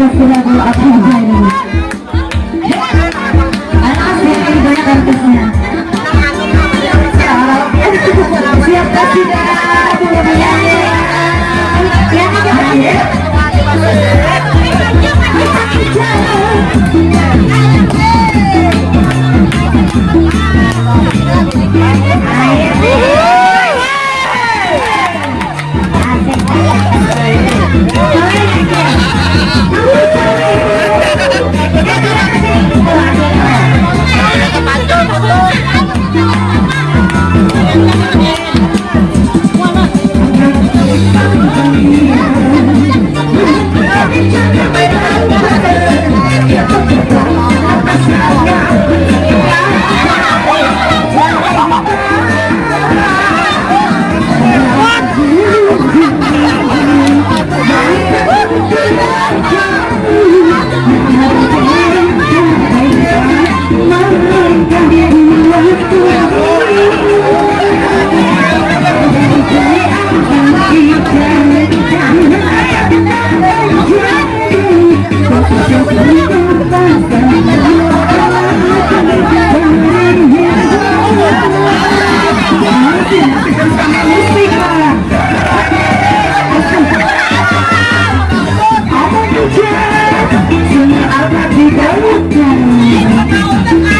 Festival Abdul Ghani. Anak-anak Siap Hãy subscribe cho kênh Ghiền Mì Gõ Để không bỏ lỡ những video hấp dẫn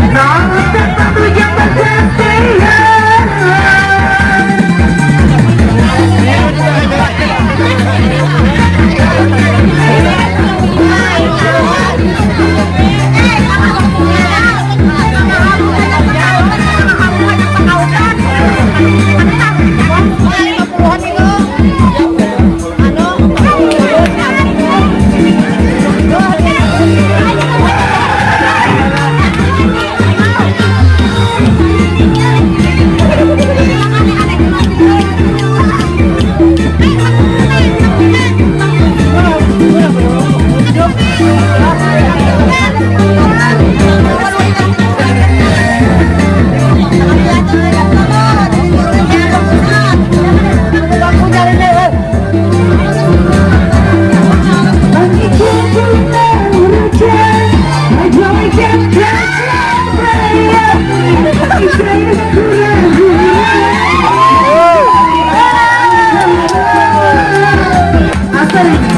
No. Hey!